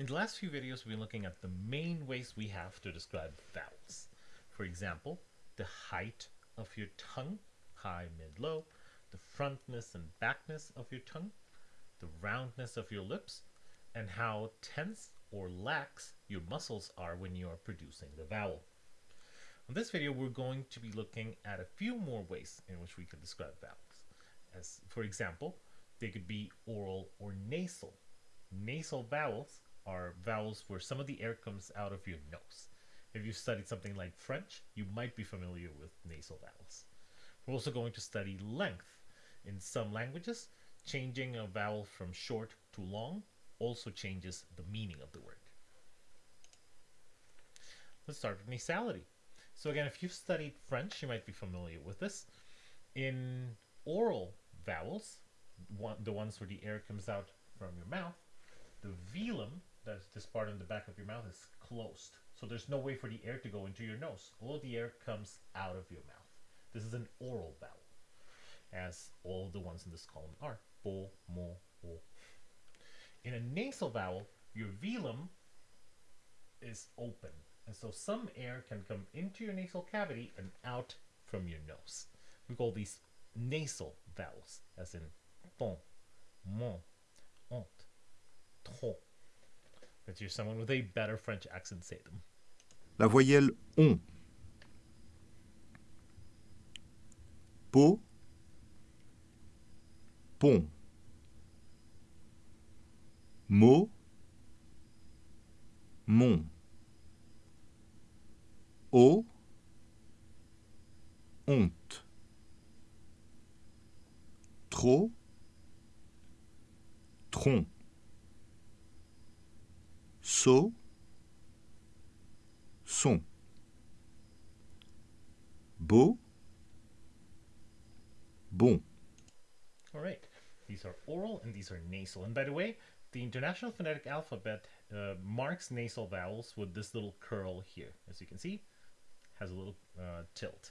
In the last few videos, we've been looking at the main ways we have to describe vowels. For example, the height of your tongue, high, mid, low, the frontness and backness of your tongue, the roundness of your lips, and how tense or lax your muscles are when you are producing the vowel. In this video, we're going to be looking at a few more ways in which we can describe vowels. As for example, they could be oral or nasal. Nasal vowels are vowels where some of the air comes out of your nose. If you've studied something like French, you might be familiar with nasal vowels. We're also going to study length. In some languages, changing a vowel from short to long also changes the meaning of the word. Let's start with nasality. So again, if you've studied French, you might be familiar with this. In oral vowels, one, the ones where the air comes out from your mouth, the velum that's this part in the back of your mouth is closed. So there's no way for the air to go into your nose. All the air comes out of your mouth. This is an oral vowel, as all the ones in this column are. Bo, mo, o. In a nasal vowel, your velum is open. And so some air can come into your nasal cavity and out from your nose. We call these nasal vowels, as in bon, mon, ont, trop. La voyelle on. Po. Pont. Mo. Mon. O. Honte. Trop. Tronc. So. Son. Beau. Bon. All right. These are oral and these are nasal. And by the way, the International Phonetic Alphabet uh, marks nasal vowels with this little curl here. As you can see, has a little uh, tilt.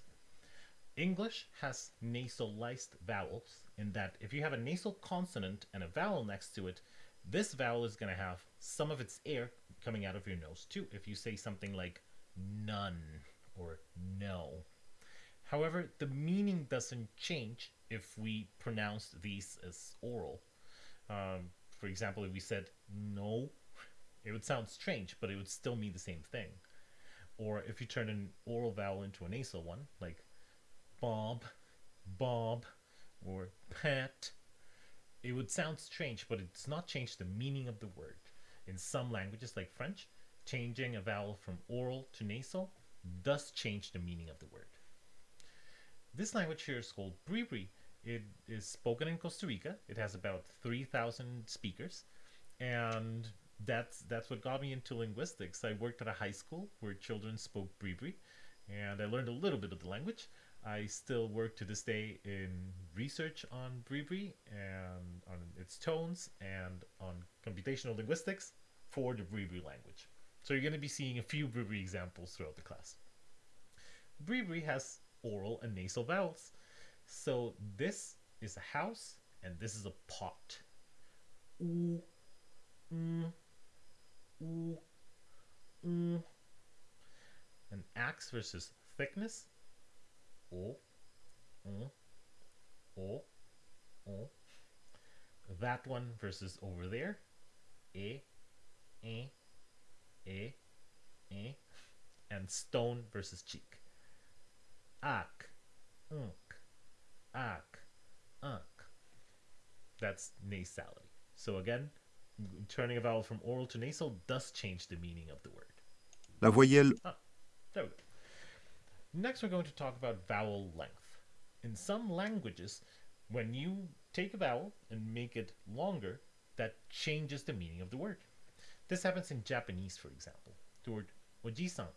English has nasalized vowels in that if you have a nasal consonant and a vowel next to it, this vowel is going to have some of its air coming out of your nose too if you say something like none or no. However, the meaning doesn't change if we pronounce these as oral. Um, for example, if we said no, it would sound strange, but it would still mean the same thing. Or if you turn an oral vowel into a nasal one, like Bob, Bob, or Pat, it would sound strange, but it's not changed the meaning of the word. In some languages, like French, changing a vowel from oral to nasal does change the meaning of the word. This language here is called Bribri. It is spoken in Costa Rica. It has about 3,000 speakers. And that's that's what got me into linguistics. I worked at a high school where children spoke Bribri, and I learned a little bit of the language. I still work to this day in research on Bribri and on its tones and on computational linguistics for the Bribri language. So you're going to be seeing a few Bribri examples throughout the class. Bribri has oral and nasal vowels. So this is a house and this is a pot. Ooh, mm, ooh, mm. An axe versus thickness. O, o, o, o. That one versus over there. E, e, e, e. And stone versus cheek. Ak, unk, ak, unk. That's nasality. So again, turning a vowel from oral to nasal does change the meaning of the word. La voyelle Ah, there we go. Next, we're going to talk about vowel length. In some languages, when you take a vowel and make it longer, that changes the meaning of the word. This happens in Japanese, for example. The word ojisan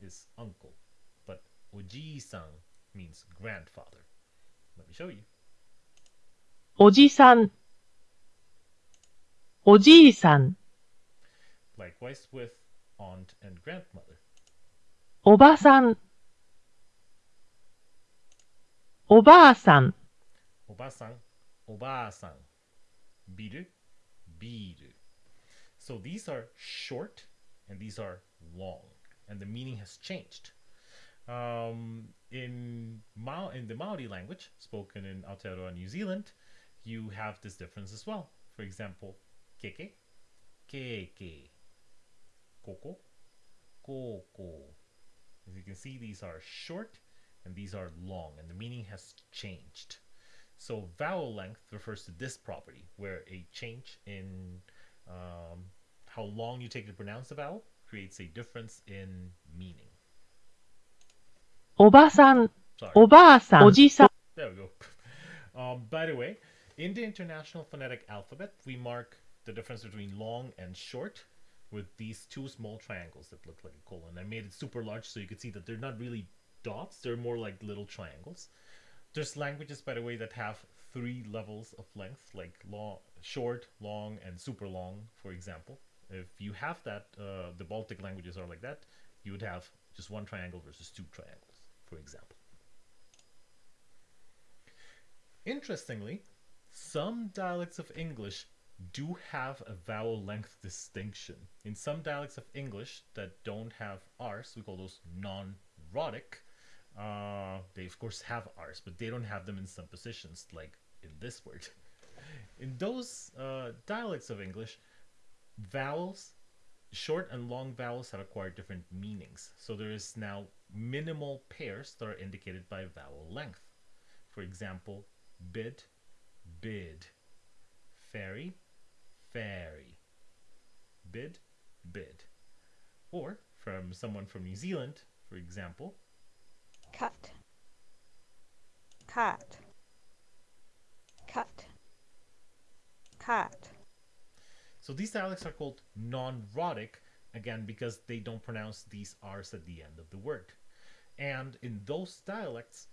is uncle, but ojisan means grandfather. Let me show you. Ojisan. Ojisan. Likewise with aunt and grandmother. Obasan ん、 Likewise with aunt and grandmother. おばさん、おばあさん、 Obasan, obasan. Biru, biru. So these are short and these are long, and the meaning has changed. Um, in Mau in the Maori language spoken in Aotearoa, New Zealand, you have this difference as well. For example, keke, keke, koko, koko. As you can see, these are short and these are long, and the meaning has changed. So vowel length refers to this property, where a change in um, how long you take to pronounce a vowel creates a difference in meaning. おばさん、 Sorry. おばあさん、おじさん、 There we go. Um, by the way, in the International Phonetic Alphabet, we mark the difference between long and short with these two small triangles that look like a colon. I made it super large so you could see that they're not really dots, they're more like little triangles. There's languages, by the way, that have three levels of length, like long, short, long, and super long, for example. If you have that, uh, the Baltic languages are like that, you would have just one triangle versus two triangles, for example. Interestingly, some dialects of English do have a vowel length distinction. In some dialects of English that don't have R's, we call those non-rhotic, uh, they of course have R's, but they don't have them in some positions, like in this word. In those uh, dialects of English, vowels, short and long vowels have acquired different meanings. So there is now minimal pairs that are indicated by vowel length. For example, bid, bid, fairy, fairy, bid, bid. Or from someone from New Zealand, for example, cut, cut, cut, cut. So these dialects are called non-rhotic, again, because they don't pronounce these R's at the end of the word. And in those dialects,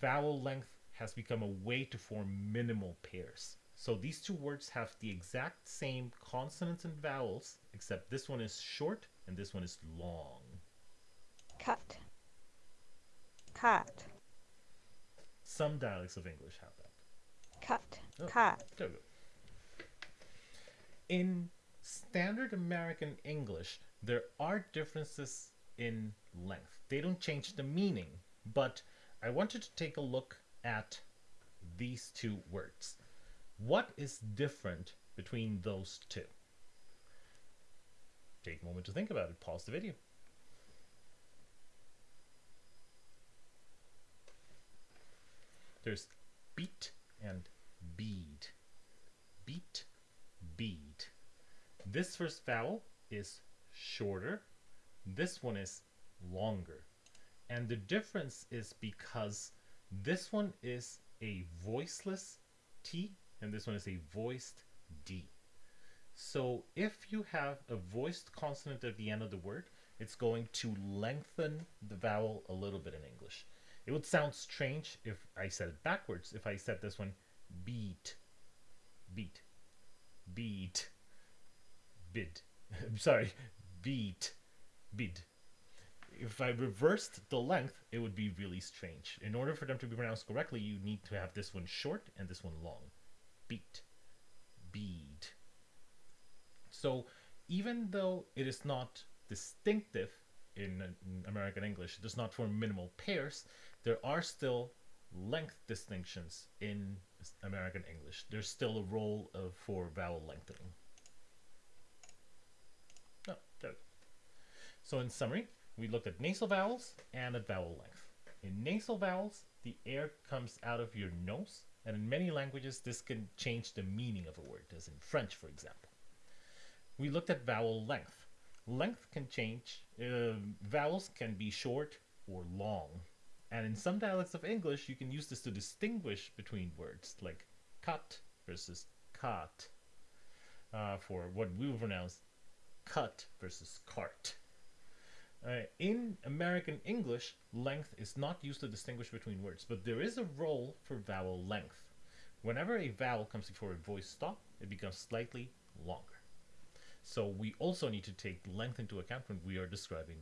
vowel length has become a way to form minimal pairs. So these two words have the exact same consonants and vowels, except this one is short and this one is long. cut, cut, Some dialects of English have that. cut, Oh. cut. There we go. In standard American English, there are differences in length. They don't change the meaning, but I wanted to take a look at these two words. What is different between those two? Take a moment to think about it. Pause the video. There's beat and bead. Beat, bead. This first vowel is shorter. This one is longer. And the difference is because this one is a voiceless T and this one is a voiced D. So if you have a voiced consonant at the end of the word, it's going to lengthen the vowel a little bit in English. It would sound strange if I said it backwards. If I said this one, beat, beat, beat, bid. Sorry, beat, bid. If I reversed the length, it would be really strange. In order for them to be pronounced correctly, you need to have this one short and this one long. Beat, bead. So even though it is not distinctive in, in American English, it does not form minimal pairs, there are still length distinctions in American English. There's still a role of, for vowel lengthening. Oh, there. So in summary, we looked at nasal vowels and at vowel length. In nasal vowels, the air comes out of your nose, and in many languages, this can change the meaning of a word, as in French, for example. We looked at vowel length. Length can change. Uh, vowels can be short or long. And in some dialects of English, you can use this to distinguish between words, like cut versus cut, uh, for what we would pronounce cut versus cart. Uh, in American English, length is not used to distinguish between words, but there is a role for vowel length. Whenever a vowel comes before a voice stop, it becomes slightly longer. So we also need to take length into account when we are describing